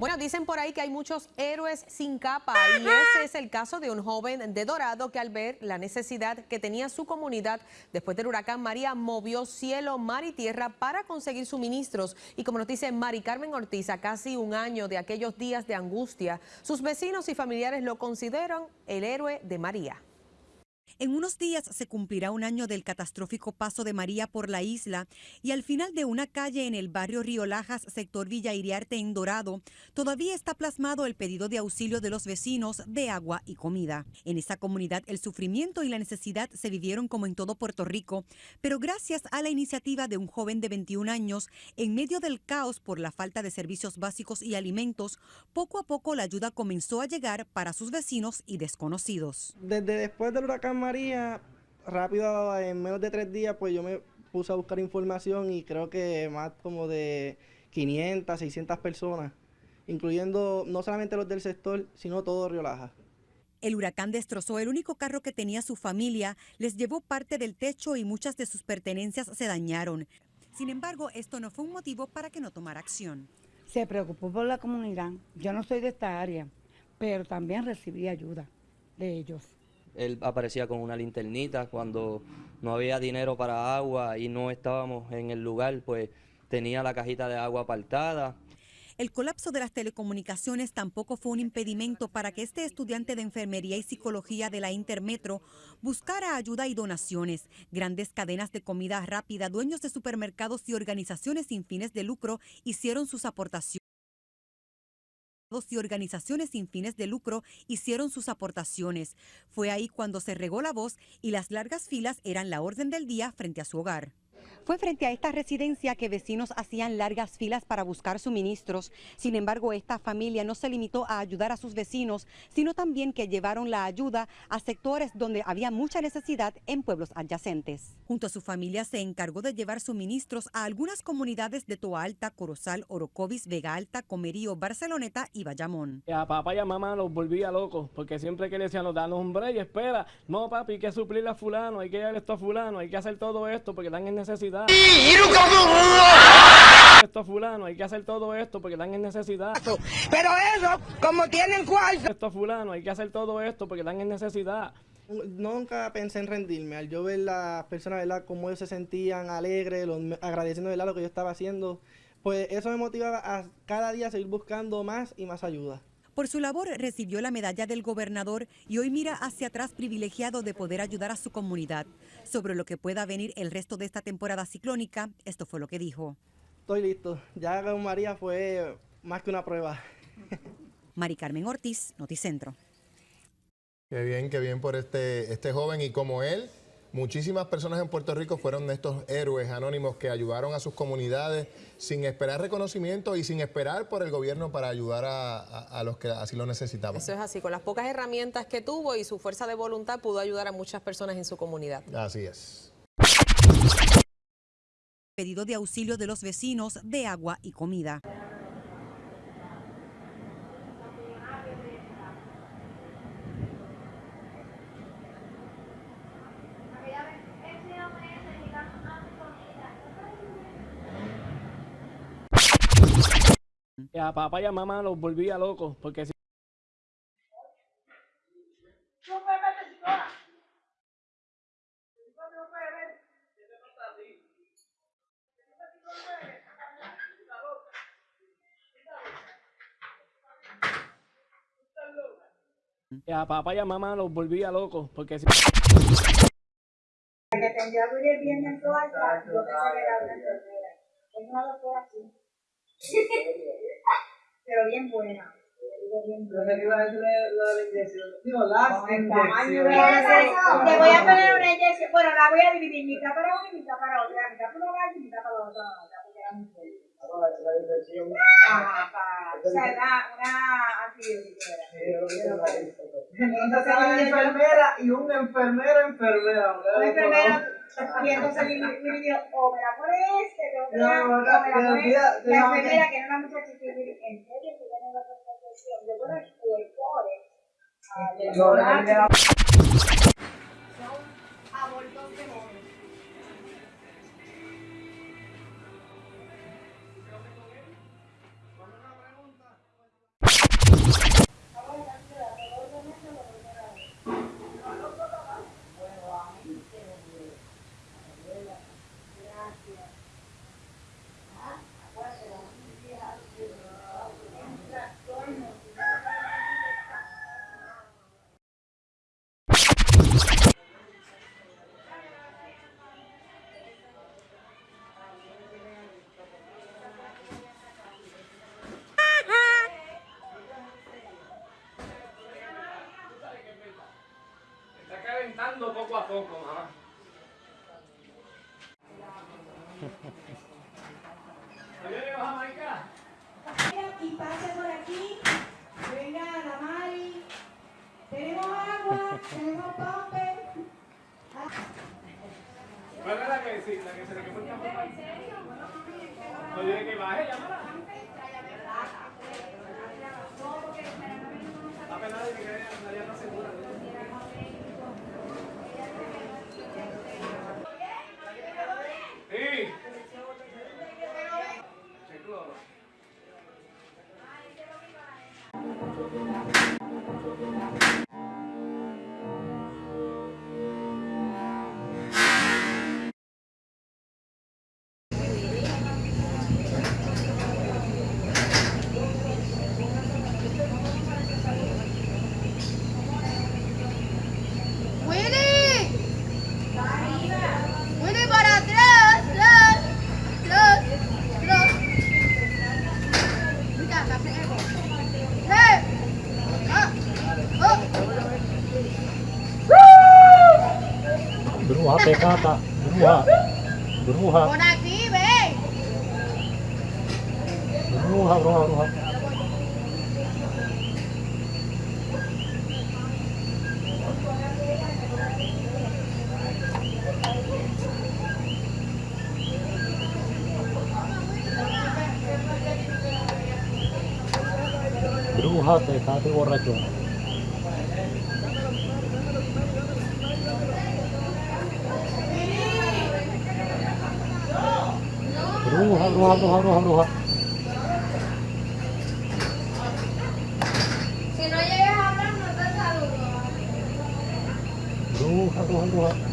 Bueno, dicen por ahí que hay muchos héroes sin capa y ese es el caso de un joven de Dorado que al ver la necesidad que tenía su comunidad después del huracán María movió cielo, mar y tierra para conseguir suministros y como nos dice Mari Carmen Ortiz, a casi un año de aquellos días de angustia, sus vecinos y familiares lo consideran el héroe de María. En unos días se cumplirá un año del catastrófico paso de María por la isla y al final de una calle en el barrio Río Lajas, sector Villa Iriarte en Dorado, todavía está plasmado el pedido de auxilio de los vecinos de agua y comida. En esa comunidad el sufrimiento y la necesidad se vivieron como en todo Puerto Rico, pero gracias a la iniciativa de un joven de 21 años, en medio del caos por la falta de servicios básicos y alimentos, poco a poco la ayuda comenzó a llegar para sus vecinos y desconocidos. Desde después del huracán María, rápido, en menos de tres días, pues yo me puse a buscar información y creo que más como de 500, 600 personas, incluyendo no solamente los del sector, sino todo Río Laja. El huracán destrozó el único carro que tenía su familia, les llevó parte del techo y muchas de sus pertenencias se dañaron. Sin embargo, esto no fue un motivo para que no tomara acción. Se preocupó por la comunidad. Yo no soy de esta área, pero también recibí ayuda de ellos. Él aparecía con una linternita cuando no había dinero para agua y no estábamos en el lugar, pues tenía la cajita de agua apartada. El colapso de las telecomunicaciones tampoco fue un impedimento para que este estudiante de enfermería y psicología de la Intermetro buscara ayuda y donaciones. Grandes cadenas de comida rápida, dueños de supermercados y organizaciones sin fines de lucro hicieron sus aportaciones y organizaciones sin fines de lucro hicieron sus aportaciones. Fue ahí cuando se regó la voz y las largas filas eran la orden del día frente a su hogar. Fue frente a esta residencia que vecinos hacían largas filas para buscar suministros. Sin embargo, esta familia no se limitó a ayudar a sus vecinos, sino también que llevaron la ayuda a sectores donde había mucha necesidad en pueblos adyacentes. Junto a su familia se encargó de llevar suministros a algunas comunidades de Toa Alta, Corozal, Orocovis, Vega Alta, Comerío, Barceloneta y Bayamón. A papá y a mamá los volvía locos, porque siempre que le decían, danos un break, espera, no papi, hay que suplirle a fulano, hay que dar esto a fulano, hay que hacer todo esto porque están en necesidad. Esto fulano, hay que hacer todo esto porque están en necesidad. Pero eso, como tienen cuarto. Esto fulano, hay que hacer todo esto porque están en necesidad. Nunca pensé en rendirme, al yo ver las personas, ¿verdad?, cómo ellos se sentían alegres, los, agradeciendo, ¿verdad?, lo que yo estaba haciendo, pues eso me motivaba a cada día seguir buscando más y más ayuda. Por su labor recibió la medalla del gobernador y hoy mira hacia atrás privilegiado de poder ayudar a su comunidad. Sobre lo que pueda venir el resto de esta temporada ciclónica, esto fue lo que dijo. Estoy listo. Ya con María fue más que una prueba. Mari Carmen Ortiz, Noticentro. Qué bien, qué bien por este, este joven y como él, Muchísimas personas en Puerto Rico fueron de estos héroes anónimos que ayudaron a sus comunidades sin esperar reconocimiento y sin esperar por el gobierno para ayudar a, los que así lo necesitaban. Eso es así, con las pocas herramientas que tuvo y su fuerza de voluntad pudo ayudar a muchas personas en su comunidad. Así es. Pedido de auxilio de los vecinos de agua y comida. A papá y a mamá los volvía locos, porque si a papá y a mamá los volvía locos, porque si... Que tendría que ir bien en toda yo pensé que era una enfermera. Es una doctora así. Pero bien buena. A decir la inyección. Digo, las inyecciones. Te voy a poner una inyección. Bueno, la voy a dividir mitad para una y mitad para otra. Mitad para una y mitad para la otra. Porque era muy fuerte. Ajá, para. O sea, una antibiótica. Entonces, una enfermera y un enfermero enfermera. Un enfermero. Y entonces mi, niño, o me la pone este, o me la enfermera, que no la muchacha que en serio, que tiene la profesión. Yo bueno, el Son abortos de poco, mamá. ¿Oye, Jamaica? Y pase por aquí. Venga la Mari. Tenemos agua, tenemos papel. ¿Cuál es la que sí, la que se le el café? Oye, que baje, llámala. Bruja pecata, bruja, bruja, ¡Por aquí, ven! bruja, bruja, bruja. Bruja Bruja, bruja, bruja, bruja, bruja. Si no llegas a hablar, no te saludo. Bruja, bruja, bruja.